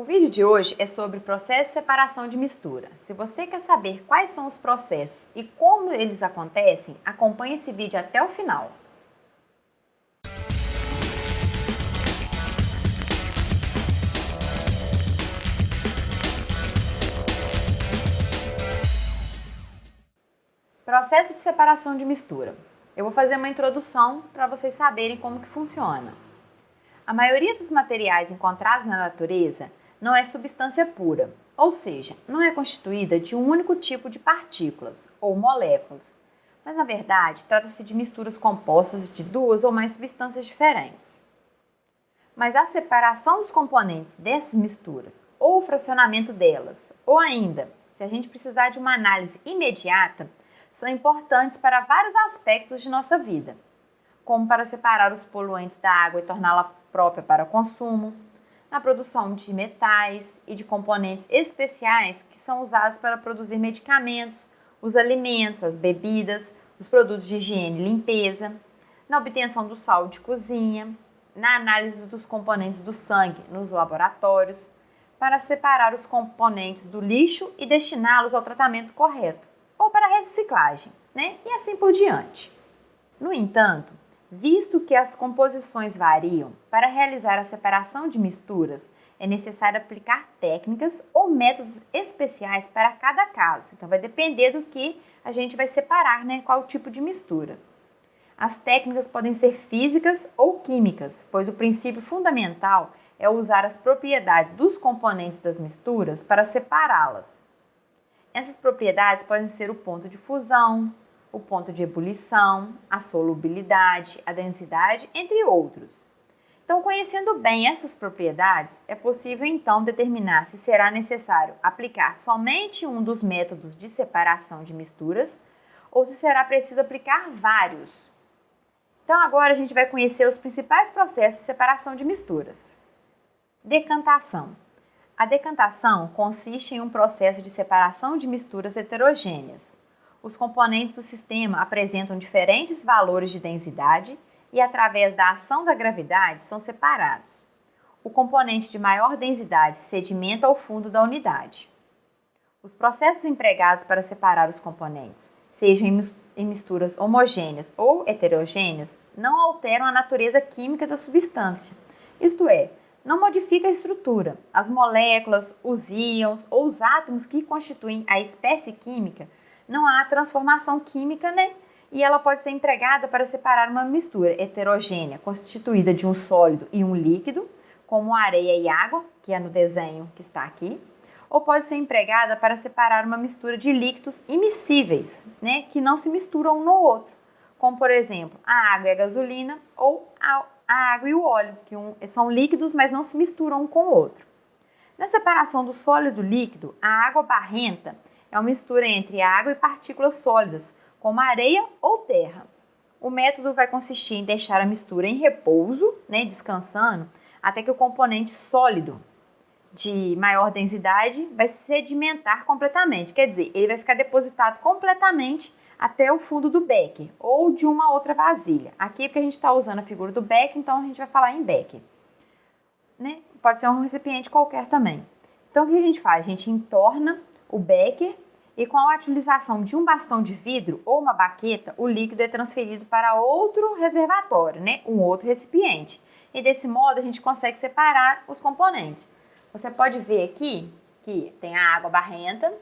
O vídeo de hoje é sobre processo de separação de mistura. Se você quer saber quais são os processos e como eles acontecem, acompanhe esse vídeo até o final. Processo de separação de mistura. Eu vou fazer uma introdução para vocês saberem como que funciona. A maioria dos materiais encontrados na natureza não é substância pura, ou seja, não é constituída de um único tipo de partículas ou moléculas, mas na verdade trata-se de misturas compostas de duas ou mais substâncias diferentes. Mas a separação dos componentes dessas misturas, ou o fracionamento delas, ou ainda, se a gente precisar de uma análise imediata, são importantes para vários aspectos de nossa vida, como para separar os poluentes da água e torná-la própria para consumo, na produção de metais e de componentes especiais que são usados para produzir medicamentos, os alimentos, as bebidas, os produtos de higiene e limpeza, na obtenção do sal de cozinha, na análise dos componentes do sangue nos laboratórios, para separar os componentes do lixo e destiná-los ao tratamento correto, ou para reciclagem, né? E assim por diante. No entanto, Visto que as composições variam, para realizar a separação de misturas é necessário aplicar técnicas ou métodos especiais para cada caso. Então, vai depender do que a gente vai separar, né? Qual tipo de mistura. As técnicas podem ser físicas ou químicas, pois o princípio fundamental é usar as propriedades dos componentes das misturas para separá-las. Essas propriedades podem ser o ponto de fusão, o ponto de ebulição, a solubilidade, a densidade, entre outros. Então, conhecendo bem essas propriedades, é possível então determinar se será necessário aplicar somente um dos métodos de separação de misturas ou se será preciso aplicar vários. Então, agora a gente vai conhecer os principais processos de separação de misturas. Decantação. A decantação consiste em um processo de separação de misturas heterogêneas os componentes do sistema apresentam diferentes valores de densidade e, através da ação da gravidade, são separados. O componente de maior densidade sedimenta ao fundo da unidade. Os processos empregados para separar os componentes, sejam em misturas homogêneas ou heterogêneas, não alteram a natureza química da substância, isto é, não modifica a estrutura. As moléculas, os íons ou os átomos que constituem a espécie química não há transformação química, né? E ela pode ser empregada para separar uma mistura heterogênea, constituída de um sólido e um líquido, como areia e água, que é no desenho que está aqui, ou pode ser empregada para separar uma mistura de líquidos imissíveis, né, que não se misturam um no outro, como por exemplo a água e a gasolina ou a, água e o óleo, que um, são líquidos, mas não se misturam um com o outro. Na separação do sólido líquido, a água barrenta é uma mistura entre água e partículas sólidas, como areia ou terra. O método vai consistir em deixar a mistura em repouso, né, descansando, até que o componente sólido de maior densidade vai sedimentar completamente. Quer dizer, ele vai ficar depositado completamente até o fundo do becker ou de uma outra vasilha. Aqui é porque a gente está usando a figura do becker, então a gente vai falar em becker. Né? Pode ser um recipiente qualquer também. Então, o que a gente faz? A gente entorna o becker, e com a utilização de um bastão de vidro ou uma baqueta, o líquido é transferido para outro reservatório, né? um outro recipiente. E desse modo a gente consegue separar os componentes. Você pode ver aqui que tem a água barrenta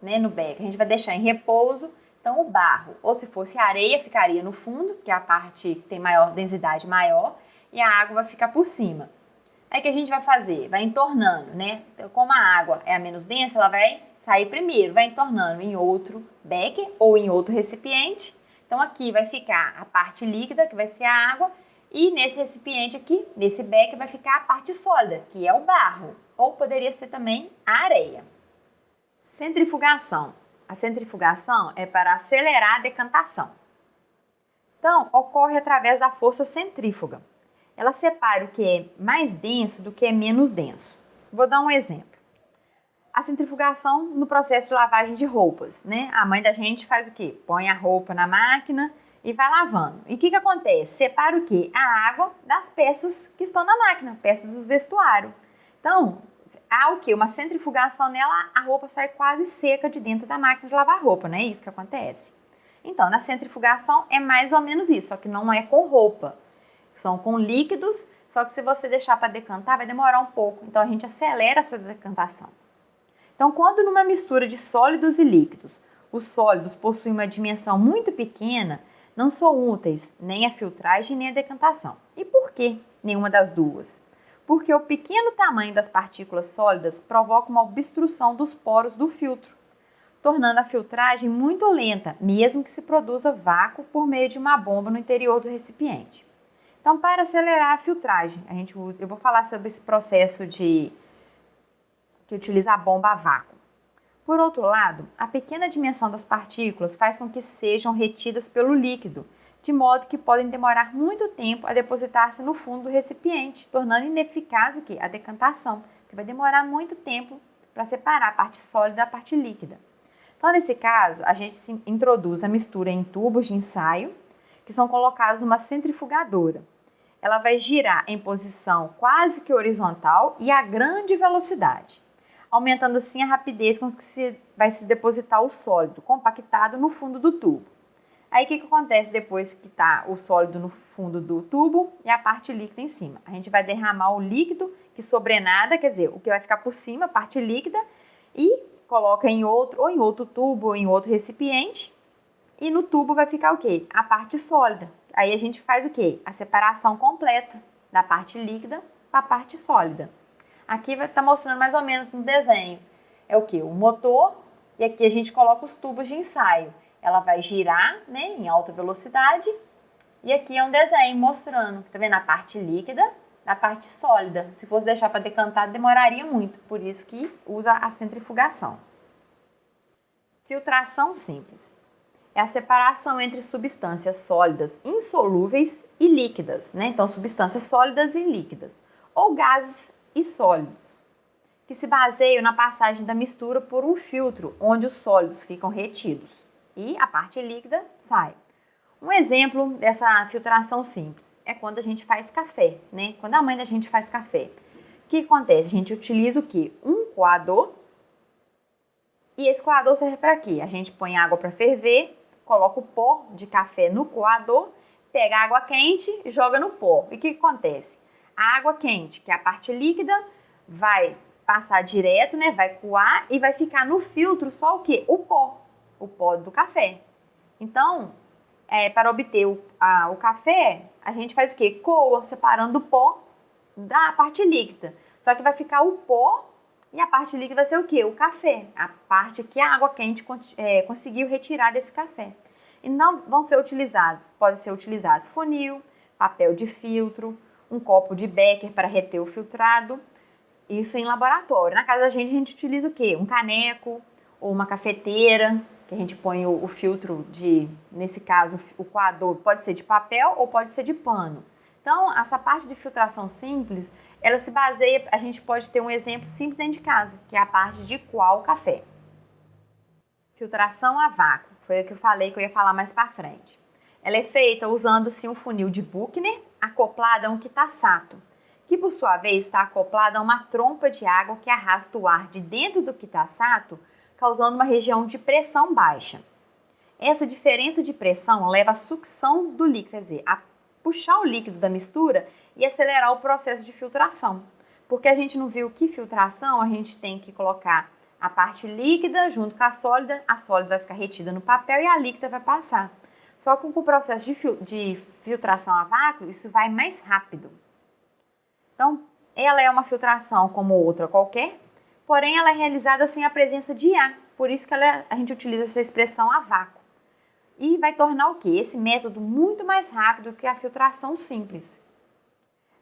né, no becker, a gente vai deixar em repouso. Então o barro, ou se fosse areia, ficaria no fundo, que é a parte que tem maior densidade maior, e a água vai ficar por cima. Aí que a gente vai fazer? Vai entornando, né? Então, como a água é a menos densa, ela vai sair primeiro, vai entornando em outro becker ou em outro recipiente. Então aqui vai ficar a parte líquida, que vai ser a água, e nesse recipiente aqui, nesse becker, vai ficar a parte sólida, que é o barro, ou poderia ser também a areia. Centrifugação. A centrifugação é para acelerar a decantação. Então, ocorre através da força centrífuga. Ela separa o que é mais denso do que é menos denso. Vou dar um exemplo a centrifugação no processo de lavagem de roupas, né? A mãe da gente faz o quê? Põe a roupa na máquina e vai lavando. E o que, que acontece? Separa o quê? A água das peças que estão na máquina, peças dos vestuários. Então, há o que? Uma centrifugação nela, a roupa sai quase seca de dentro da máquina de lavar roupa, não é isso que acontece? Então, na centrifugação é mais ou menos isso, só que não é com roupa. São com líquidos, só que se você deixar para decantar, vai demorar um pouco. Então, a gente acelera essa decantação. Então, quando numa mistura de sólidos e líquidos, os sólidos possuem uma dimensão muito pequena, não são úteis nem a filtragem nem a decantação. E por que nenhuma das duas? Porque o pequeno tamanho das partículas sólidas provoca uma obstrução dos poros do filtro, tornando a filtragem muito lenta, mesmo que se produza vácuo por meio de uma bomba no interior do recipiente. Então, para acelerar a filtragem, a gente usa, eu vou falar sobre esse processo de que utiliza a bomba a vácuo. Por outro lado, a pequena dimensão das partículas faz com que sejam retidas pelo líquido, de modo que podem demorar muito tempo a depositar-se no fundo do recipiente, tornando ineficaz o que? A decantação, que vai demorar muito tempo para separar a parte sólida da parte líquida. Então, nesse caso, a gente introduz a mistura em tubos de ensaio, que são colocados numa centrifugadora. Ela vai girar em posição quase que horizontal e a grande velocidade aumentando assim a rapidez com que se vai se depositar o sólido compactado no fundo do tubo. Aí o que, que acontece depois que está o sólido no fundo do tubo e a parte líquida em cima? A gente vai derramar o líquido que sobrenada, quer dizer, o que vai ficar por cima, a parte líquida, e coloca em outro, ou em outro tubo, ou em outro recipiente, e no tubo vai ficar o quê? A parte sólida. Aí a gente faz o quê? A separação completa da parte líquida para a parte sólida. Aqui vai estar tá mostrando mais ou menos no desenho. É o que? O motor e aqui a gente coloca os tubos de ensaio. Ela vai girar né, em alta velocidade e aqui é um desenho mostrando, tá vendo a parte líquida da parte sólida. Se fosse deixar para decantar, demoraria muito, por isso que usa a centrifugação. Filtração simples. É a separação entre substâncias sólidas insolúveis e líquidas, né? Então, substâncias sólidas e líquidas, ou gases e sólidos, que se baseiam na passagem da mistura por um filtro, onde os sólidos ficam retidos e a parte líquida sai. Um exemplo dessa filtração simples é quando a gente faz café, né? Quando a mãe da gente faz café. O que acontece? A gente utiliza o que? Um coador. E esse coador serve para quê? A gente põe água para ferver, coloca o pó de café no coador, pega água quente e joga no pó. E o que acontece? Água quente, que é a parte líquida, vai passar direto, né? Vai coar e vai ficar no filtro só o que? O pó, o pó do café. Então, é, para obter o, a, o café, a gente faz o que? Coa, separando o pó da parte líquida. Só que vai ficar o pó e a parte líquida vai ser o que? O café, a parte que a água quente é, conseguiu retirar desse café. E não vão ser utilizados, pode ser utilizados funil, papel de filtro, um copo de Becker para reter o filtrado. Isso em laboratório. Na casa da gente, a gente utiliza o quê? Um caneco ou uma cafeteira, que a gente põe o, o filtro de, nesse caso, o coador pode ser de papel ou pode ser de pano. Então, essa parte de filtração simples, ela se baseia, a gente pode ter um exemplo simples dentro de casa, que é a parte de o café. Filtração a vácuo, foi o que eu falei que eu ia falar mais para frente. Ela é feita usando-se um funil de Buchner acoplado a um quitassato, que por sua vez está acoplado a uma trompa de água que arrasta o ar de dentro do quitassato, causando uma região de pressão baixa. Essa diferença de pressão leva à sucção do líquido, quer dizer, a puxar o líquido da mistura e acelerar o processo de filtração. Porque a gente não viu que filtração, a gente tem que colocar a parte líquida junto com a sólida, a sólida vai ficar retida no papel e a líquida vai passar. Só que com o processo de, de filtração a vácuo, isso vai mais rápido. Então, ela é uma filtração como outra qualquer, porém ela é realizada sem a presença de ar. Por isso que ela, a gente utiliza essa expressão a vácuo. E vai tornar o que? Esse método muito mais rápido que a filtração simples.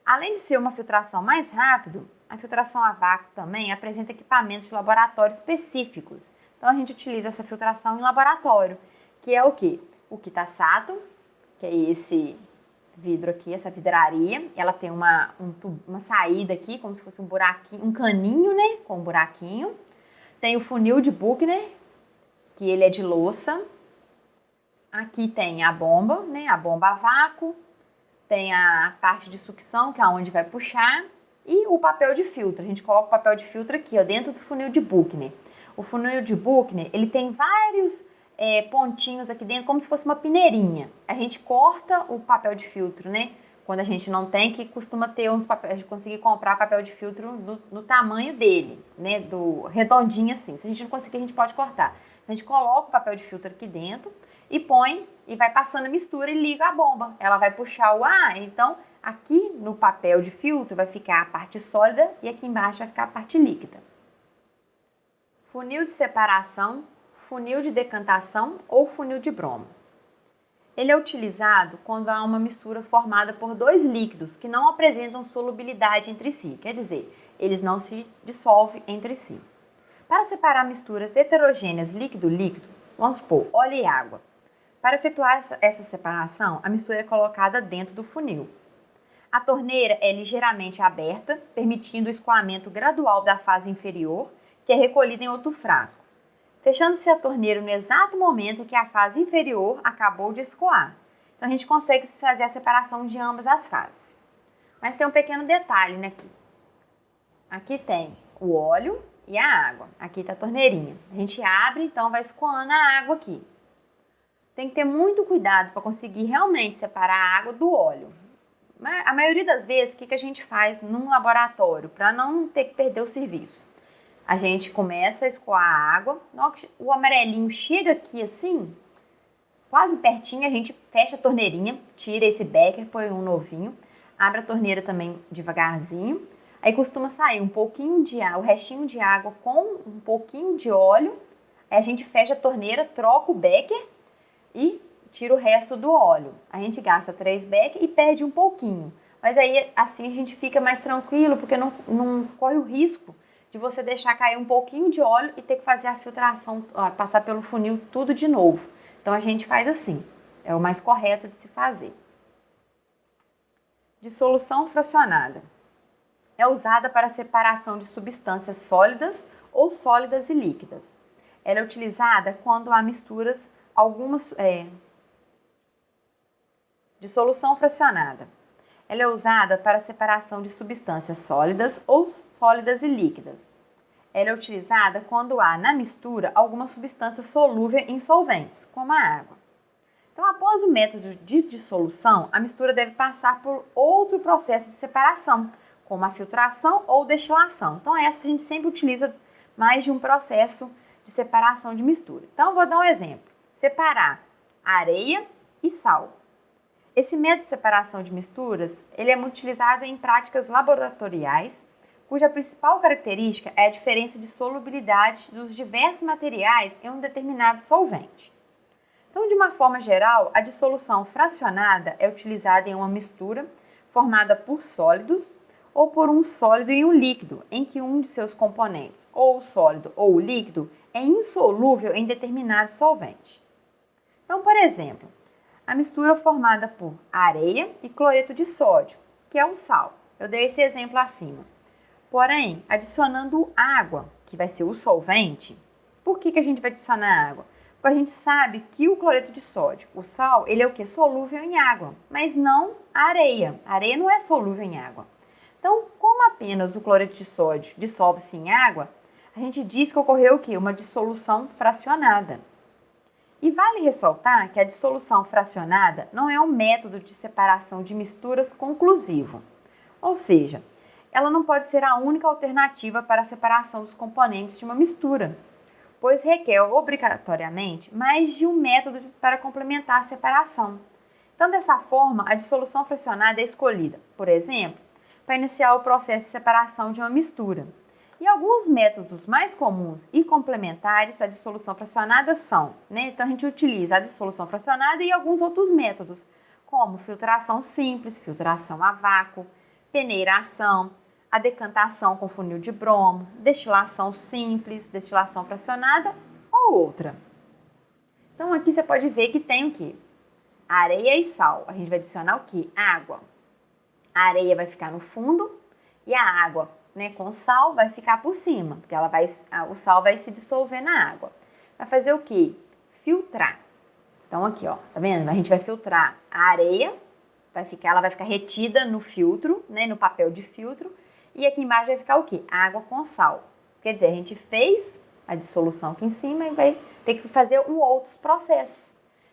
Além de ser uma filtração mais rápida, a filtração a vácuo também apresenta equipamentos de laboratório específicos. Então a gente utiliza essa filtração em laboratório, que é o que? o Kitassato, que é esse vidro aqui, essa vidraria. Ela tem uma, um, uma saída aqui, como se fosse um buraquinho, um caninho, né? Com um buraquinho. Tem o funil de Buchner, que ele é de louça. Aqui tem a bomba, né? A bomba a vácuo. Tem a parte de sucção, que é onde vai puxar. E o papel de filtro, a gente coloca o papel de filtro aqui, ó, dentro do funil de Buchner. O funil de Buchner, ele tem vários é, pontinhos aqui dentro, como se fosse uma peneirinha. A gente corta o papel de filtro, né? Quando a gente não tem, que costuma ter uns papéis, conseguir comprar papel de filtro no, tamanho dele, né? Do redondinho assim. Se a gente não conseguir, a gente pode cortar. A gente coloca o papel de filtro aqui dentro e põe e vai passando a mistura e liga a bomba. Ela vai puxar o ar, então aqui no papel de filtro vai ficar a parte sólida e aqui embaixo vai ficar a parte líquida. Funil de separação funil de decantação ou funil de bromo. Ele é utilizado quando há uma mistura formada por dois líquidos que não apresentam solubilidade entre si, quer dizer, eles não se dissolvem entre si. Para separar misturas heterogêneas líquido-líquido, vamos supor óleo e água. Para efetuar essa separação, a mistura é colocada dentro do funil. A torneira é ligeiramente aberta, permitindo o escoamento gradual da fase inferior, que é recolhida em outro frasco fechando-se a torneira no exato momento que a fase inferior acabou de escoar. Então a gente consegue fazer a separação de ambas as fases. Mas tem um pequeno detalhe né, aqui. Aqui tem o óleo e a água. Aqui está a torneirinha. A gente abre, então vai escoando a água aqui. Tem que ter muito cuidado para conseguir realmente separar a água do óleo. A maioria das vezes, o que, que a gente faz num laboratório para não ter que perder o serviço? A gente começa a escoar a água. O amarelinho chega aqui assim, quase pertinho, a gente fecha a torneirinha, tira esse becker, põe um novinho, abre a torneira também devagarzinho. Aí costuma sair um pouquinho de água, o restinho de água com um pouquinho de óleo. Aí a gente fecha a torneira, troca o becker e tira o resto do óleo. A gente gasta 3 becker e perde um pouquinho. Mas aí assim a gente fica mais tranquilo, porque não, não corre o risco de você deixar cair um pouquinho de óleo e ter que fazer a filtração, ó, passar pelo funil tudo de novo. Então a gente faz assim, é o mais correto de se fazer. Dissolução fracionada. É usada para separação de substâncias sólidas ou sólidas e líquidas. Ela é utilizada quando há misturas, algumas. É, dissolução fracionada. Ela é usada para separação de substâncias sólidas ou sólidas e líquidas. Ela é utilizada quando há na mistura alguma substância solúvel em solventes, como a água. Então, após o método de dissolução, a mistura deve passar por outro processo de separação, como a filtração ou destilação. Então, essa a gente sempre utiliza mais de um processo de separação de mistura. Então, vou dar um exemplo. Separar areia e sal. Esse método de separação de misturas, ele é muito utilizado em práticas laboratoriais cuja principal característica é a diferença de solubilidade dos diversos materiais em um determinado solvente. Então, de uma forma geral, a dissolução fracionada é utilizada em uma mistura formada por sólidos ou por um sólido e um líquido, em que um de seus componentes, ou o sólido ou o líquido, é insolúvel em determinado solvente. Então, por exemplo, a mistura formada por areia e cloreto de sódio, que é o sal. Eu dei esse exemplo acima. Porém, adicionando água, que vai ser o solvente, por que, que a gente vai adicionar água? Porque a gente sabe que o cloreto de sódio, o sal, ele é o que? Solúvel em água, mas não areia. A areia não é solúvel em água. Então, como apenas o cloreto de sódio dissolve-se em água, a gente diz que ocorreu o que? Uma dissolução fracionada. E vale ressaltar que a dissolução fracionada não é um método de separação de misturas conclusivo. Ou seja, ela não pode ser a única alternativa para a separação dos componentes de uma mistura, pois requer obrigatoriamente mais de um método para complementar a separação. Então, dessa forma, a dissolução fracionada é escolhida, por exemplo, para iniciar o processo de separação de uma mistura. E alguns métodos mais comuns e complementares à dissolução fracionada são, né? Então a gente utiliza a dissolução fracionada e alguns outros métodos, como filtração simples, filtração a vácuo, peneiração, a decantação com funil de bromo, destilação simples, destilação fracionada ou outra. Então aqui você pode ver que tem o que? Areia e sal. A gente vai adicionar o que? Água. A areia vai ficar no fundo e a água, né, com sal vai ficar por cima, porque ela vai, o sal vai se dissolver na água. Vai fazer o que? Filtrar. Então aqui, ó, tá vendo? A gente vai filtrar a areia vai ficar, ela vai ficar retida no filtro, né, no papel de filtro, E aqui embaixo vai ficar o quê? Água com sal. Quer dizer, a gente fez a dissolução aqui em cima e vai ter que fazer um outros processos.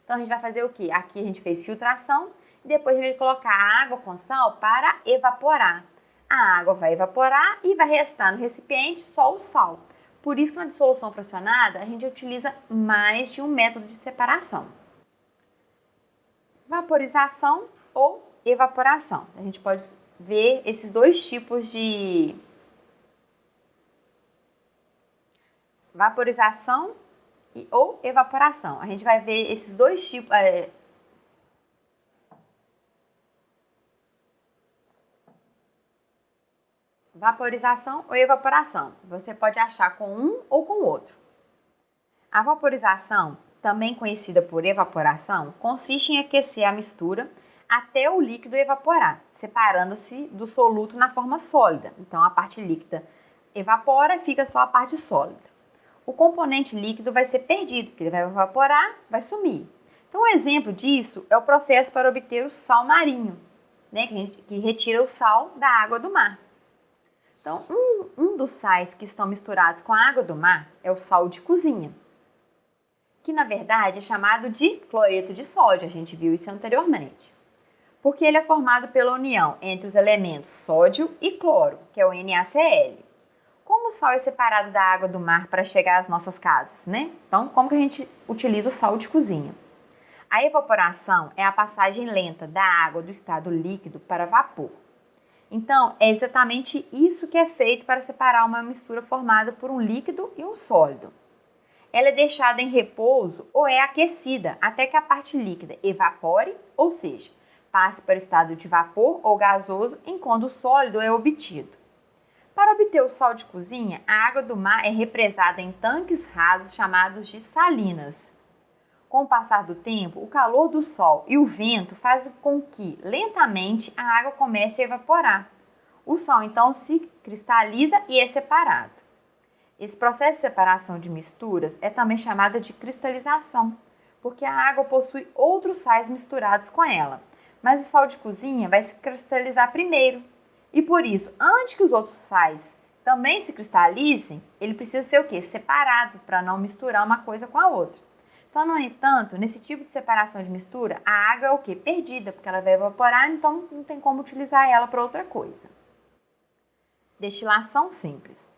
Então, a gente vai fazer o quê? Aqui a gente fez filtração e depois a gente vai colocar a água com sal para evaporar. A água vai evaporar e vai restar no recipiente só o sal. Por isso que na dissolução fracionada a gente utiliza mais de um método de separação. Vaporização ou evaporação. A gente pode ver esses dois tipos de vaporização e, ou evaporação. A gente vai ver esses dois tipos. É, vaporização ou evaporação. Você pode achar com um ou com o outro. A vaporização, também conhecida por evaporação, consiste em aquecer a mistura até o líquido evaporar, separando-se do soluto na forma sólida. Então a parte líquida evapora e fica só a parte sólida o componente líquido vai ser perdido, porque ele vai evaporar, vai sumir. Então, um exemplo disso é o processo para obter o sal marinho, né, que, gente, que retira o sal da água do mar. Então, um, um dos sais que estão misturados com a água do mar é o sal de cozinha, que na verdade é chamado de cloreto de sódio, a gente viu isso anteriormente. Porque ele é formado pela união entre os elementos sódio e cloro, que é o NaCl. Como o sal é separado da água do mar para chegar às nossas casas, né? Então, como que a gente utiliza o sal de cozinha? A evaporação é a passagem lenta da água do estado líquido para vapor. Então, é exatamente isso que é feito para separar uma mistura formada por um líquido e um sólido. Ela é deixada em repouso ou é aquecida até que a parte líquida evapore, ou seja, passe para o estado de vapor ou gasoso enquanto o sólido é obtido. Para obter o sal de cozinha, a água do mar é represada em tanques rasos chamados de salinas. Com o passar do tempo, o calor do sol e o vento fazem com que, lentamente, a água comece a evaporar. O sal então se cristaliza e é separado. Esse processo de separação de misturas é também chamado de cristalização, porque a água possui outros sais misturados com ela, mas o sal de cozinha vai se cristalizar primeiro, e por isso, antes que os outros sais também se cristalizem, ele precisa ser o quê? Separado para não misturar uma coisa com a outra. Então, no entanto, nesse tipo de separação de mistura, a água é o quê? Perdida, porque ela vai evaporar, então não tem como utilizar ela para outra coisa. Destilação simples.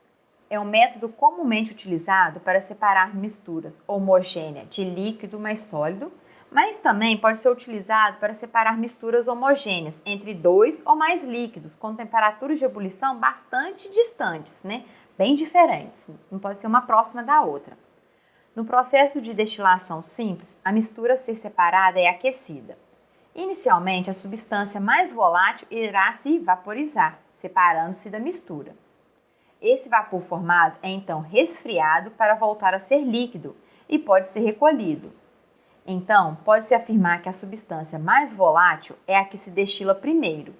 É um método comumente utilizado para separar misturas homogêneas de líquido mais sólido mas também pode ser utilizado para separar misturas homogêneas entre dois ou mais líquidos com temperaturas de ebulição bastante distantes, né? bem diferentes, não pode ser uma próxima da outra. No processo de destilação simples, a mistura a ser separada é aquecida. Inicialmente, a substância mais volátil irá se vaporizar, separando-se da mistura. Esse vapor formado é então resfriado para voltar a ser líquido e pode ser recolhido, então, pode-se afirmar que a substância mais volátil é a que se destila primeiro.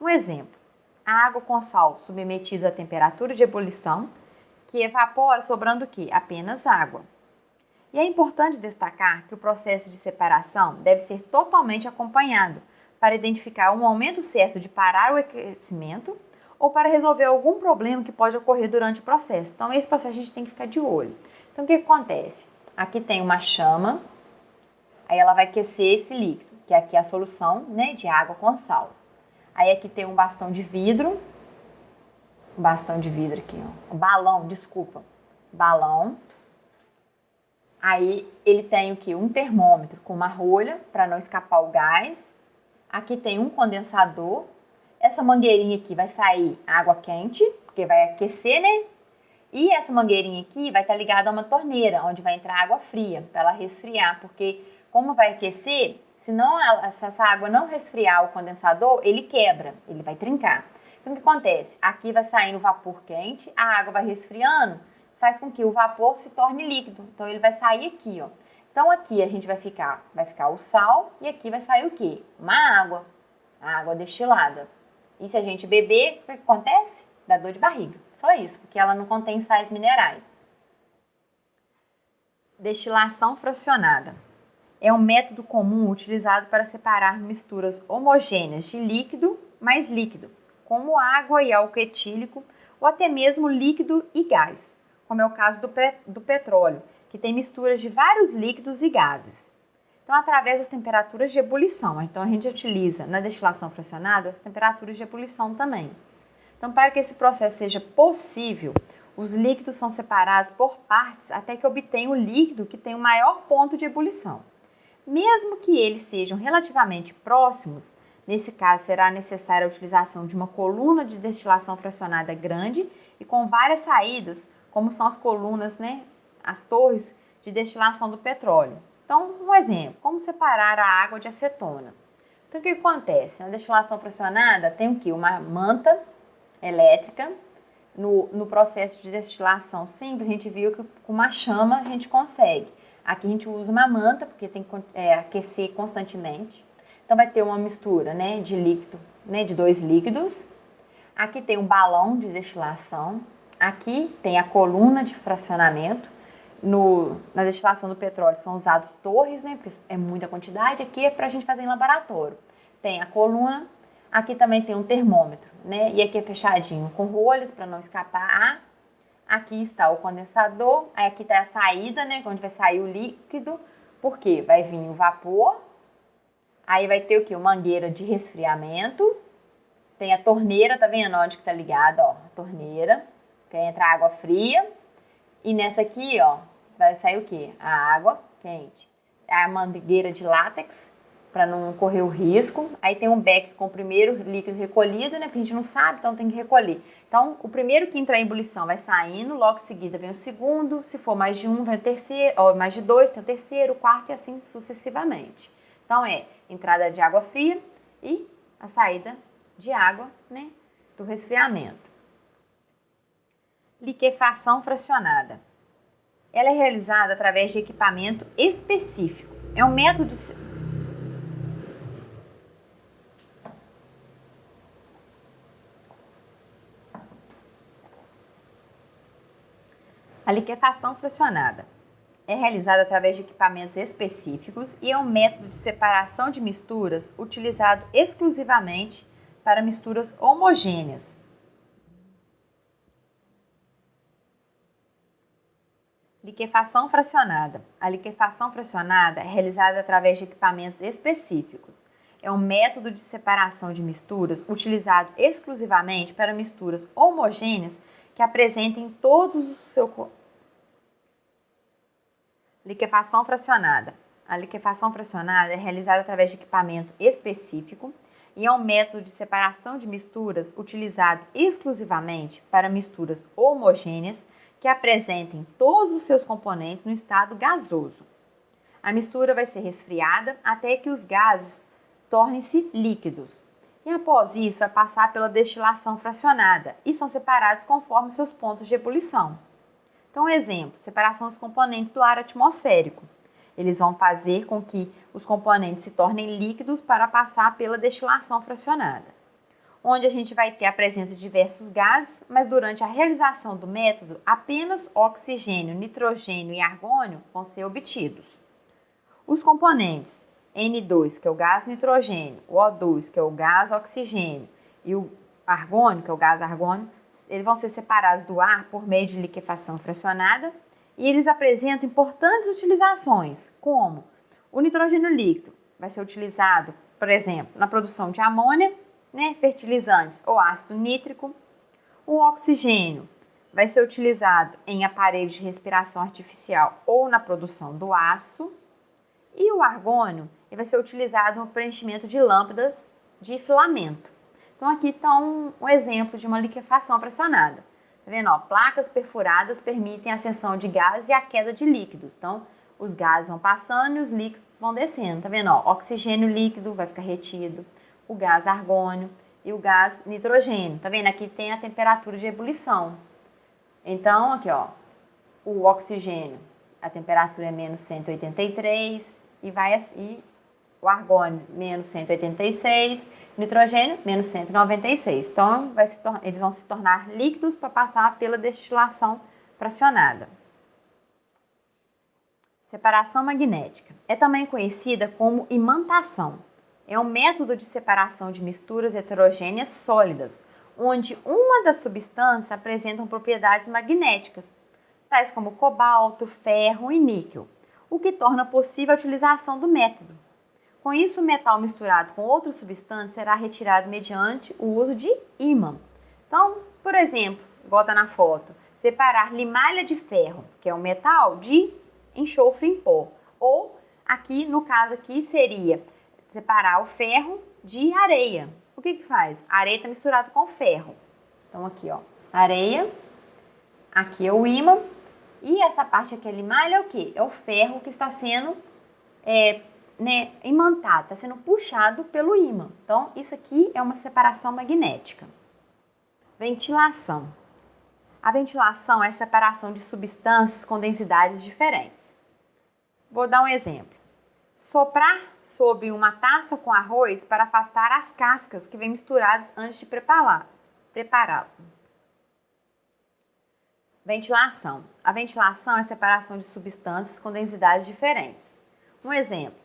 Um exemplo: a água com sal submetida à temperatura de ebulição, que evapora sobrando o que? Apenas água. E é importante destacar que o processo de separação deve ser totalmente acompanhado para identificar um momento certo de parar o aquecimento ou para resolver algum problema que pode ocorrer durante o processo. Então, esse processo a gente tem que ficar de olho. Então, o que acontece? Aqui tem uma chama Aí ela vai aquecer esse líquido, que aqui é a solução né, de água com sal. Aí aqui tem um bastão de vidro, um bastão de vidro aqui, ó. Balão, desculpa, balão. Aí ele tem o que? Um termômetro com uma rolha para não escapar o gás. Aqui tem um condensador. Essa mangueirinha aqui vai sair água quente, porque vai aquecer, né? E essa mangueirinha aqui vai estar ligada a uma torneira, onde vai entrar água fria, para ela resfriar, porque como vai aquecer, se, não, se essa água não resfriar o condensador, ele quebra, ele vai trincar. Então, o que acontece? Aqui vai saindo vapor quente, a água vai resfriando, faz com que o vapor se torne líquido. Então, ele vai sair aqui, ó. Então, aqui a gente vai ficar, vai ficar o sal e aqui vai sair o quê? Uma água, a água destilada. E se a gente beber, o que acontece? Dá dor de barriga. Só isso, porque ela não contém sais minerais. Destilação fracionada é um método comum utilizado para separar misturas homogêneas de líquido mais líquido, como água e álcool etílico, ou até mesmo líquido e gás, como é o caso do, do petróleo, que tem misturas de vários líquidos e gases. Então, através das temperaturas de ebulição. Então, a gente utiliza na destilação fracionada as temperaturas de ebulição também. Então, para que esse processo seja possível, os líquidos são separados por partes até que obtenha o líquido que tem o maior ponto de ebulição. Mesmo que eles sejam relativamente próximos, nesse caso será necessária a utilização de uma coluna de destilação fracionada grande e com várias saídas, como são as colunas, né, as torres de destilação do petróleo. Então, um exemplo, como separar a água de acetona? Então, o que acontece? Na destilação pressionada tem o que? Uma manta elétrica. No, no processo de destilação simples, a gente viu que com uma chama a gente consegue. Aqui a gente usa uma manta, porque tem que é, aquecer constantemente. Então, vai ter uma mistura né, de líquido, né, de dois líquidos. Aqui tem um balão de destilação. Aqui tem a coluna de fracionamento no, na destilação do petróleo são usados torres, né? Porque é muita quantidade. Aqui é para a gente fazer em laboratório. Tem a coluna, aqui também tem um termômetro, né? E aqui é fechadinho com rolhas para não escapar ar. Aqui está o condensador, aí aqui está a saída, né? Onde vai sair o líquido, porque vai vir o vapor. Aí vai ter o que? Mangueira de resfriamento. Tem a torneira, tá vendo onde que tá ligada, ó? A torneira, que entra água fria. E nessa aqui, ó, vai sair o quê? A água quente. A mangueira de látex, para não correr o risco. Aí tem um beck com o primeiro líquido recolhido, né? Porque a gente não sabe, então tem que recolher. Então, o primeiro que entrar em ebulição vai saindo, logo em seguida vem o segundo. Se for mais de um, vem o terceiro, ou mais de dois, tem o terceiro, o quarto e assim sucessivamente. Então, é entrada de água fria e a saída de água, né? Do resfriamento liquefação fracionada. Ela é realizada através de equipamento específico. É um método. A liquefação fracionada é realizada através de equipamentos específicos e é um método de separação de misturas utilizado exclusivamente para misturas homogêneas, Liquefação fracionada. A liquefação fracionada é realizada através de equipamentos específicos. É um método de separação de misturas utilizado exclusivamente para misturas homogêneas que apresentem todos os seus Liquefação fracionada. A liquefação fracionada é realizada através de equipamento específico e é um método de separação de misturas utilizado exclusivamente para misturas homogêneas que apresentem todos os seus componentes no estado gasoso. A mistura vai ser resfriada até que os gases tornem-se líquidos. E após isso, vai passar pela destilação fracionada e são separados conforme seus pontos de ebulição. Então, exemplo, separação dos componentes do ar atmosférico. Eles vão fazer com que os componentes se tornem líquidos para passar pela destilação fracionada onde a gente vai ter a presença de diversos gases, mas durante a realização do método, apenas oxigênio, nitrogênio e argônio vão ser obtidos. Os componentes N2, que é o gás nitrogênio, o O2, que é o gás oxigênio, e o argônio, que é o gás argônio, eles vão ser separados do ar por meio de liquefação fracionada e eles apresentam importantes utilizações, como o nitrogênio líquido vai ser utilizado, por exemplo, na produção de amônia né, fertilizantes ou ácido nítrico. O oxigênio vai ser utilizado em aparelhos de respiração artificial ou na produção do aço. E o argônio vai ser utilizado no preenchimento de lâmpadas de filamento. Então aqui está um, um exemplo de uma liquefação pressionada. Tá vendo? Ó, placas perfuradas permitem a ascensão de gás e a queda de líquidos. Então, os gases vão passando e os líquidos vão descendo. Tá vendo? Ó, oxigênio líquido vai ficar retido o gás argônio e o gás nitrogênio. Tá vendo? Aqui tem a temperatura de ebulição. Então, aqui, ó, o oxigênio, a temperatura é menos 183 e vai assim, o argônio menos 186, nitrogênio menos 196. Então, eles vão se tornar líquidos para passar pela destilação fracionada. Separação magnética. É também conhecida como imantação é um método de separação de misturas heterogêneas sólidas, onde uma das substâncias apresentam propriedades magnéticas, tais como cobalto, ferro e níquel, o que torna possível a utilização do método. Com isso, o metal misturado com outra substância será retirado mediante o uso de ímã. Então, por exemplo, está na foto, separar limalha de ferro, que é um metal, de enxofre em pó. Ou, aqui, no caso aqui, seria separar o ferro de areia. O que que faz? A areia está misturada com ferro. Então, aqui, ó, areia, aqui é o ímã, e essa parte aqui, a limalha, é o que? É o ferro que está sendo é, né, imantado, está sendo puxado pelo ímã. Então, isso aqui é uma separação magnética. Ventilação. A ventilação é a separação de substâncias com densidades diferentes. Vou dar um exemplo. Soprar sobre uma taça com arroz para afastar as cascas que vêm misturadas antes de prepará-lo. Ventilação. A ventilação é a separação de substâncias com densidades diferentes. Um exemplo: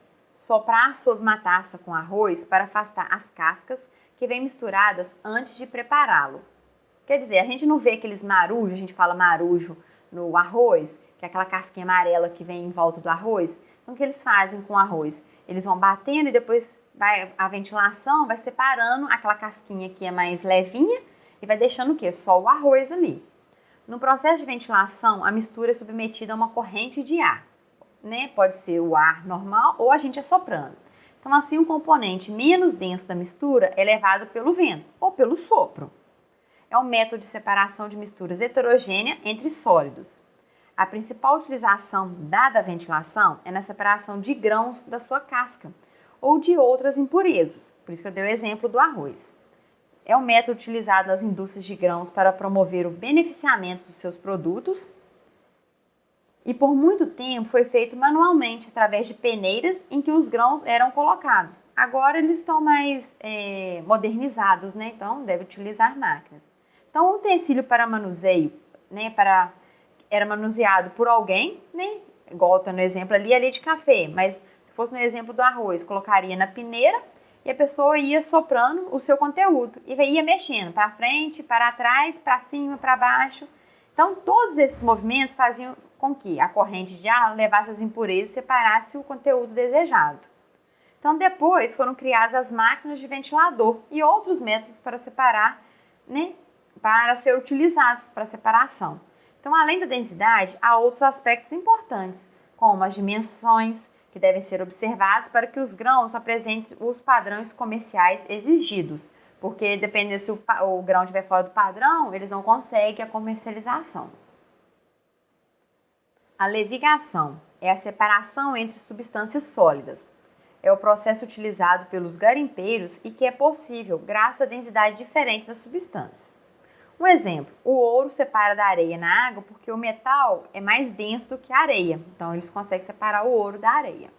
soprar sobre uma taça com arroz para afastar as cascas que vêm misturadas antes de prepará-lo. Quer dizer, a gente não vê aqueles marujos, a gente fala marujo no arroz, que é aquela casquinha amarela que vem em volta do arroz. Então, o que eles fazem com o arroz? Eles vão batendo e depois vai a ventilação vai separando aquela casquinha que é mais levinha e vai deixando o quê? Só o arroz ali. No processo de ventilação, a mistura é submetida a uma corrente de ar. Né? Pode ser o ar normal ou a gente assoprando. Então, assim, um componente menos denso da mistura é levado pelo vento ou pelo sopro. É um método de separação de misturas heterogênea entre sólidos. A principal utilização dada a ventilação é na separação de grãos da sua casca ou de outras impurezas. Por isso que eu dei o exemplo do arroz é o método utilizado nas indústrias de grãos para promover o beneficiamento dos seus produtos e por muito tempo foi feito manualmente através de peneiras em que os grãos eram colocados. Agora eles estão mais é, modernizados, né? Então deve utilizar máquinas. Então o utensílio para manuseio, né? Para era manuseado por alguém, né? Igual tá no exemplo ali, ali de café, mas se fosse no exemplo do arroz, colocaria na peneira e a pessoa ia soprando o seu conteúdo e ia mexendo para frente, para trás, para cima, para baixo. Então, todos esses movimentos faziam com que a corrente de ar levasse as impurezas e separasse o conteúdo desejado. Então, depois foram criadas as máquinas de ventilador e outros métodos para separar, né, para ser utilizados para separação. Então, além da densidade, há outros aspectos importantes, como as dimensões, que devem ser observados para que os grãos apresentem os padrões comerciais exigidos, porque dependendo se o, o grão estiver fora do padrão, eles não conseguem a comercialização. A levigação é a separação entre substâncias sólidas. É o processo utilizado pelos garimpeiros e que é possível graças à densidade diferente das substâncias. Um exemplo, o ouro separa da areia na água porque o metal é mais denso do que a areia, então eles conseguem separar o ouro da areia.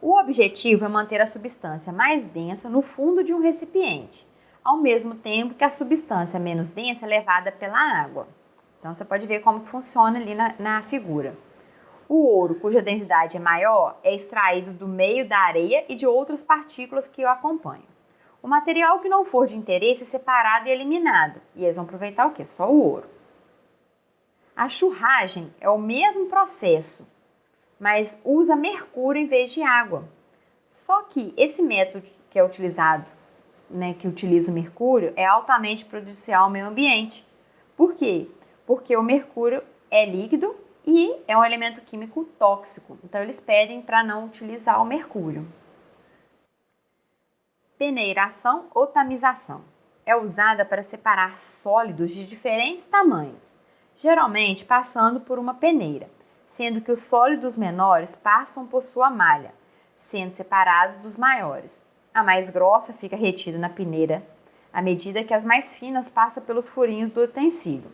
O objetivo é manter a substância mais densa no fundo de um recipiente, ao mesmo tempo que a substância menos densa é levada pela água. Então você pode ver como funciona ali na, na figura. O ouro, cuja densidade é maior, é extraído do meio da areia e de outras partículas que o acompanham. O material que não for de interesse é separado e eliminado. E eles vão aproveitar o que? Só o ouro. A churragem é o mesmo processo, mas usa mercúrio em vez de água. Só que esse método que é utilizado, né, que utiliza o mercúrio, é altamente prejudicial ao meio ambiente. Por quê? Porque o mercúrio é líquido e é um elemento químico tóxico. Então eles pedem para não utilizar o mercúrio. Peneiração ou tamização é usada para separar sólidos de diferentes tamanhos, geralmente passando por uma peneira, sendo que os sólidos menores passam por sua malha, sendo separados dos maiores. A mais grossa fica retida na peneira, à medida que as mais finas passam pelos furinhos do utensílio.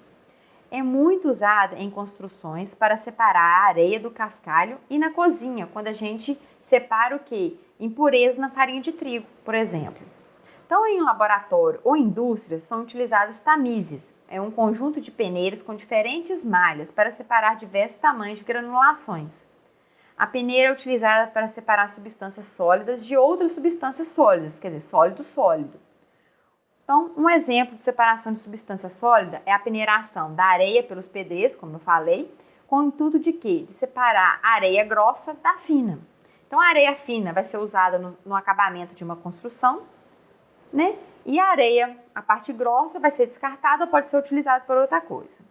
É muito usada em construções para separar a areia do cascalho e na cozinha, quando a gente separa o que? Impureza na farinha de trigo, por exemplo. Então, em laboratório ou indústria, são utilizadas tamizes. É um conjunto de peneiras com diferentes malhas para separar diversos tamanhos de granulações. A peneira é utilizada para separar substâncias sólidas de outras substâncias sólidas, quer dizer, sólido sólido. Então, um exemplo de separação de substância sólida é a peneiração da areia pelos pedreiros, como eu falei, com o intuito de quê? De separar a areia grossa da fina. Então, a areia fina vai ser usada no, no acabamento de uma construção, né? E a areia, a parte grossa, vai ser descartada, pode ser utilizada por outra coisa.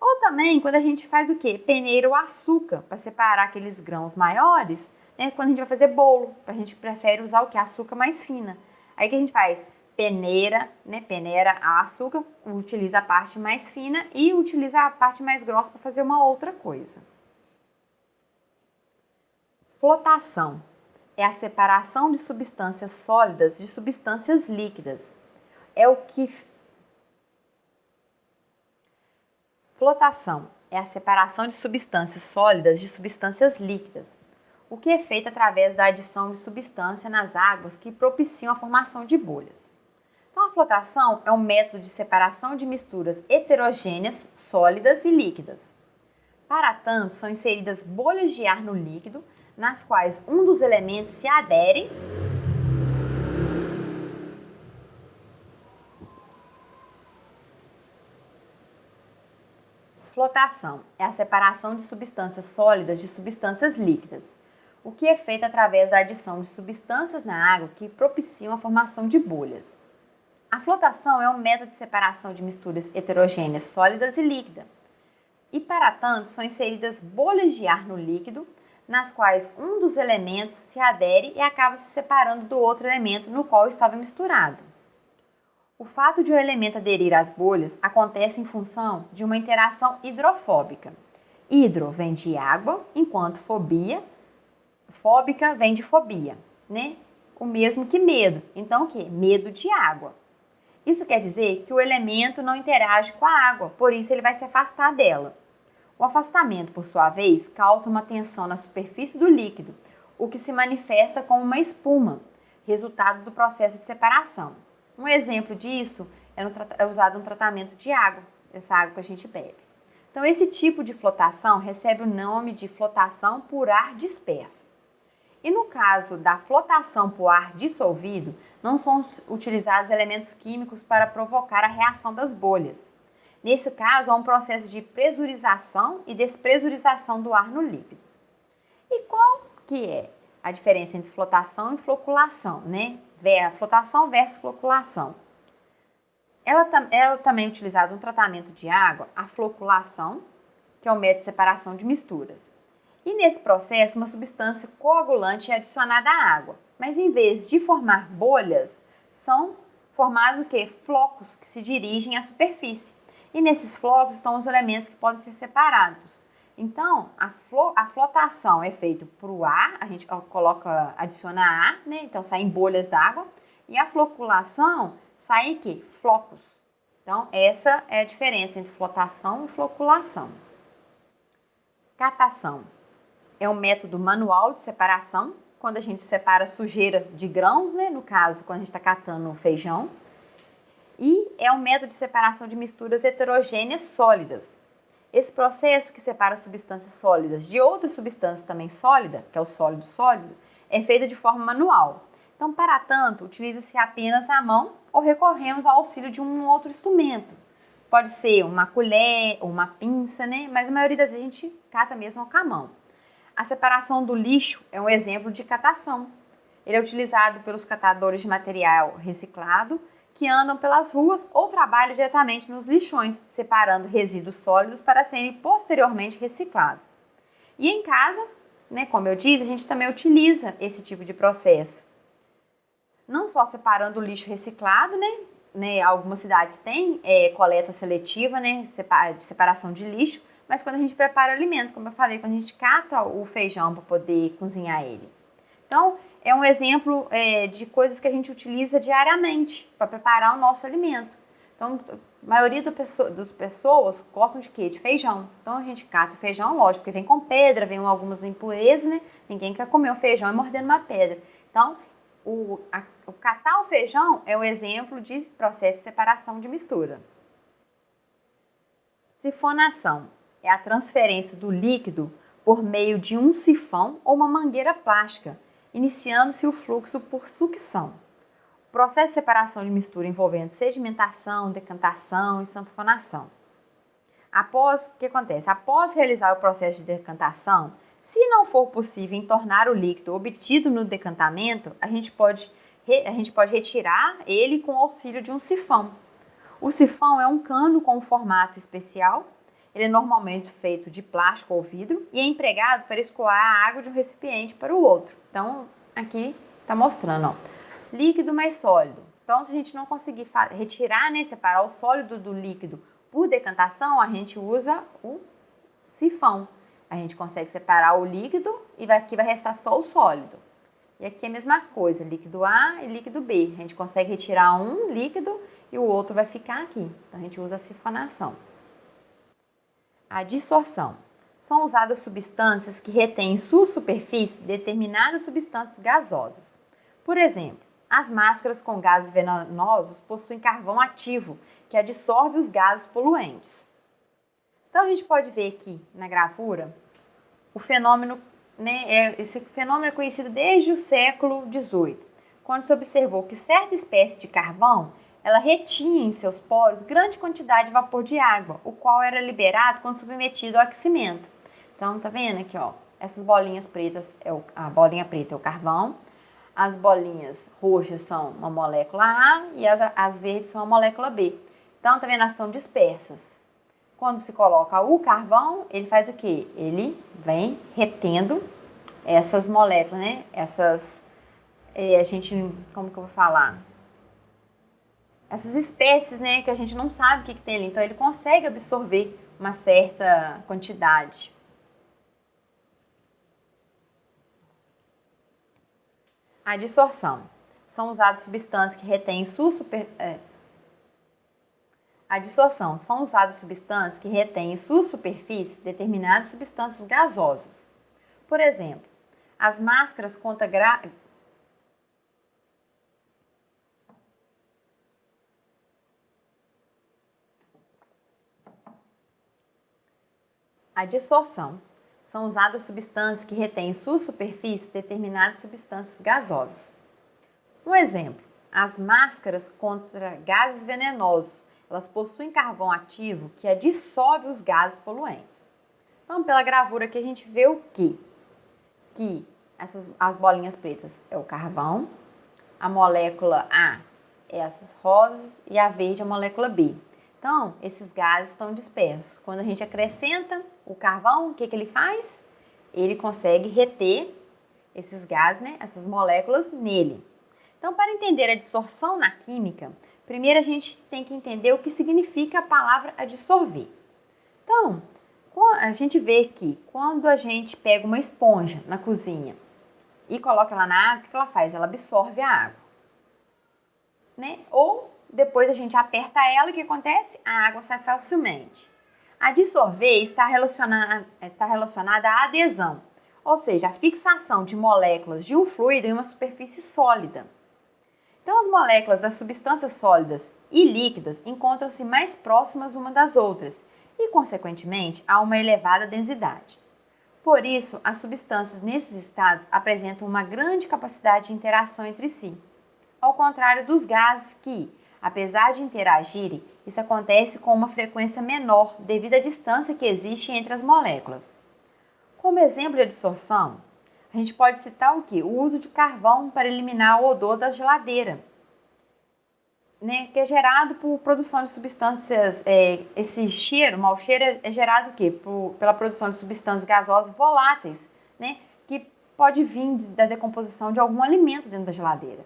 Ou também quando a gente faz o quê? Peneira o açúcar para separar aqueles grãos maiores, né? Quando a gente vai fazer bolo, a gente prefere usar o que? Açúcar mais fina. Aí que a gente faz? Peneira, né? Peneira a açúcar, utiliza a parte mais fina e utiliza a parte mais grossa para fazer uma outra coisa. Flotação é a separação de substâncias sólidas de substâncias líquidas. É o que Flotação é a separação de substâncias sólidas de substâncias líquidas, o que é feito através da adição de substância nas águas que propiciam a formação de bolhas. Então, a flotação é um método de separação de misturas heterogêneas, sólidas e líquidas. Para tanto, são inseridas bolhas de ar no líquido, nas quais um dos elementos se adere Flotação é a separação de substâncias sólidas de substâncias líquidas, o que é feito através da adição de substâncias na água que propiciam a formação de bolhas. A flotação é um método de separação de misturas heterogêneas sólidas e líquidas, e para tanto são inseridas bolhas de ar no líquido, nas quais um dos elementos se adere e acaba se separando do outro elemento no qual estava misturado. O fato de o elemento aderir às bolhas acontece em função de uma interação hidrofóbica. Hidro vem de água, enquanto fobia, fóbica vem de fobia, né? O mesmo que medo. Então, o que? Medo de água. Isso quer dizer que o elemento não interage com a água, por isso ele vai se afastar dela. O afastamento, por sua vez, causa uma tensão na superfície do líquido, o que se manifesta como uma espuma, resultado do processo de separação. Um exemplo disso é, no, é usado no tratamento de água, essa água que a gente bebe. Então, esse tipo de flotação recebe o nome de flotação por ar disperso. E no caso da flotação por ar dissolvido, não são utilizados elementos químicos para provocar a reação das bolhas. Nesse caso, há um processo de pressurização e despressurização do ar no líquido. E qual que é a diferença entre flotação e floculação, né? Flotação versus floculação. Ela é também utilizada no tratamento de água, a floculação, que é o método de separação de misturas. E nesse processo, uma substância coagulante é adicionada à água, mas em vez de formar bolhas, são formados o que? Flocos que se dirigem à superfície. E nesses flocos estão os elementos que podem ser separados. Então, a, flo, a flotação é feita por o ar, a gente coloca, adiciona ar, né? Então, saem bolhas d'água. E a floculação sai que flocos. Então, essa é a diferença entre flotação e floculação. Catação é um método manual de separação, quando a gente separa sujeira de grãos, né? No caso, quando a gente está catando feijão. E é um método de separação de misturas heterogêneas sólidas, esse processo que separa substâncias sólidas de outras substâncias também sólidas, que é o sólido sólido, é feito de forma manual. Então, para tanto, utiliza-se apenas a mão ou recorremos ao auxílio de um outro instrumento. Pode ser uma colher ou uma pinça, né? Mas a maioria das vezes a gente cata mesmo com a mão. A separação do lixo é um exemplo de catação. Ele é utilizado pelos catadores de material reciclado que andam pelas ruas ou trabalham diretamente nos lixões, separando resíduos sólidos para serem posteriormente reciclados. E em casa, né, como eu disse, a gente também utiliza esse tipo de processo. Não só separando o lixo reciclado, né, né algumas cidades têm é, coleta seletiva, né, de separação de lixo, mas quando a gente prepara o alimento, como eu falei, quando a gente cata o feijão para poder cozinhar ele. Então, é um exemplo é, de coisas que a gente utiliza diariamente para preparar o nosso alimento. Então, a maioria pessoa, das pessoas gostam de quê? De feijão. Então, a gente cata o feijão, lógico, porque vem com pedra, vem algumas impurezas, né? Ninguém quer comer o feijão e morder uma pedra. Então, o, a, o catar o feijão é um exemplo de processo de separação de mistura. Sifonação é a transferência do líquido por meio de um sifão ou uma mangueira plástica iniciando-se o fluxo por sucção. O processo de separação de mistura envolvendo sedimentação, decantação e sanfonação. Após, o que acontece? Após realizar o processo de decantação, se não for possível entornar o líquido obtido no decantamento, a gente pode, a gente pode retirar ele com o auxílio de um sifão. O sifão é um cano com um formato especial. Ele é normalmente feito de plástico ou vidro e é empregado para escoar a água de um recipiente para o outro. Então, aqui está mostrando, ó, líquido mais sólido. Então, se a gente não conseguir retirar, né, separar o sólido do líquido por decantação, a gente usa o sifão. A gente consegue separar o líquido e vai, aqui vai restar só o sólido. E aqui é a mesma coisa, líquido A e líquido B. A gente consegue retirar um líquido e o outro vai ficar aqui. Então, a gente usa a sifonação. A dissorção. São usadas substâncias que retêm em sua superfície determinadas substâncias gasosas. Por exemplo, as máscaras com gases venenosos possuem carvão ativo, que adsorve os gases poluentes. Então a gente pode ver aqui na gravura o fenômeno, né, é, esse fenômeno é conhecido desde o século XVIII, quando se observou que certa espécie de carvão ela retinha em seus poros grande quantidade de vapor de água, o qual era liberado quando submetido ao aquecimento. Então, tá vendo aqui, ó, essas bolinhas pretas, é o, a bolinha preta é o carvão, as bolinhas roxas são uma molécula A e as, as verdes são a molécula B. Então, tá vendo, elas estão dispersas. Quando se coloca o carvão, ele faz o que? Ele vem retendo essas moléculas, né? Essas, é, a gente, como que eu vou falar? Essas espécies, né? Que a gente não sabe o que, que tem ali. Então, ele consegue absorver uma certa quantidade. A dissorção. São usadas substâncias que retêm super, é, a dissorção são usadas substâncias que retêm em sua superfície determinadas substâncias gasosas. Por exemplo, as máscaras contra gra... A dissorção são usadas substâncias que retêm em sua superfície determinadas substâncias gasosas. Um exemplo, as máscaras contra gases venenosos elas possuem carvão ativo que dissolve os gases poluentes. Então, pela gravura aqui a gente vê o quê? Que essas, as bolinhas pretas é o carvão, a molécula A é essas rosas e a verde é a molécula B. Então, esses gases estão dispersos. Quando a gente acrescenta o carvão, o que, que ele faz? Ele consegue reter esses gases, né, essas moléculas nele. Então, para entender a dissorção na química, Primeiro a gente tem que entender o que significa a palavra adsorver. Então, a gente vê que quando a gente pega uma esponja na cozinha e coloca ela na água, o que ela faz? Ela absorve a água. Né? Ou depois a gente aperta ela, o que acontece? A água sai facilmente. A dissolver está relacionada, está relacionada à adesão, ou seja, a fixação de moléculas de um fluido em uma superfície sólida. Então, as moléculas das substâncias sólidas e líquidas encontram-se mais próximas uma das outras e, consequentemente, há uma elevada densidade. Por isso, as substâncias nesses estados apresentam uma grande capacidade de interação entre si, ao contrário dos gases que, apesar de interagirem, isso acontece com uma frequência menor devido à distância que existe entre as moléculas. Como exemplo de absorção, a gente pode citar o que? O uso de carvão para eliminar o odor da geladeira, né, que é gerado por produção de substâncias, é, esse cheiro, mau cheiro, é, gerado o quê? Por, pela produção de substâncias gasosas voláteis, né, que pode vir da decomposição de algum alimento dentro da geladeira.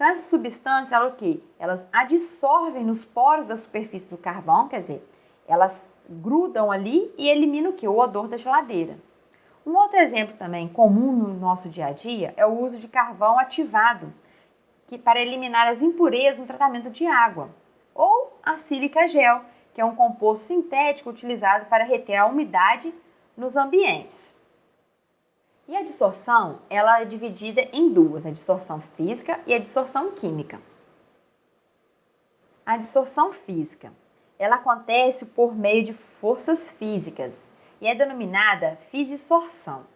Então, essas substâncias, elas o quê? Elas adsorvem nos poros da superfície do carvão, quer dizer, elas grudam ali e eliminam o? O odor da geladeira. Um outro exemplo também comum no nosso dia a dia é o uso de carvão ativado que, para eliminar as impurezas no tratamento de água, ou a sílica gel, que é um composto sintético utilizado para reter a umidade nos ambientes. E a dissorção, ela é dividida em duas, a dissorção física e a dissorção química. A dissorção física, ela acontece por meio de forças físicas e é denominada fissorção.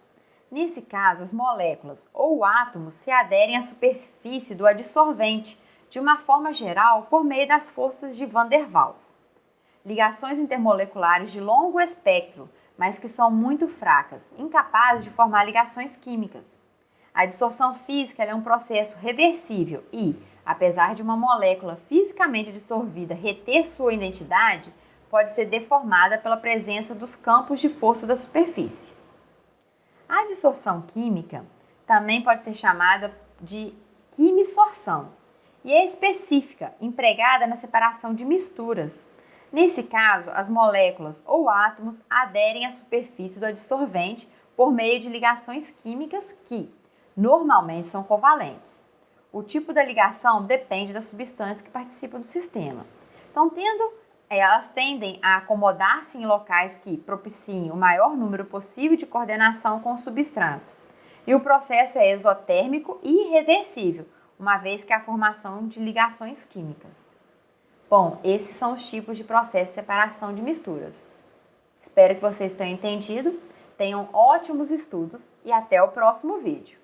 Nesse caso, as moléculas ou átomos se aderem à superfície do adsorvente, de uma forma geral por meio das forças de Van der Waals. Ligações intermoleculares de longo espectro, mas que são muito fracas, incapazes de formar ligações químicas. A dissorção física é um processo reversível e, apesar de uma molécula fisicamente dissolvida reter sua identidade, pode ser deformada pela presença dos campos de força da superfície. A dissorção química também pode ser chamada de quimisorção e é específica, empregada na separação de misturas. Nesse caso, as moléculas ou átomos aderem à superfície do adsorvente por meio de ligações químicas que, normalmente, são covalentes. O tipo da ligação depende das substâncias que participam do sistema. Então, tendo é, elas tendem a acomodar-se em locais que propiciem o maior número possível de coordenação com o substrato. E o processo é exotérmico e irreversível, uma vez que a formação de ligações químicas. Bom, esses são os tipos de processo de separação de misturas. Espero que vocês tenham entendido, tenham ótimos estudos e até o próximo vídeo.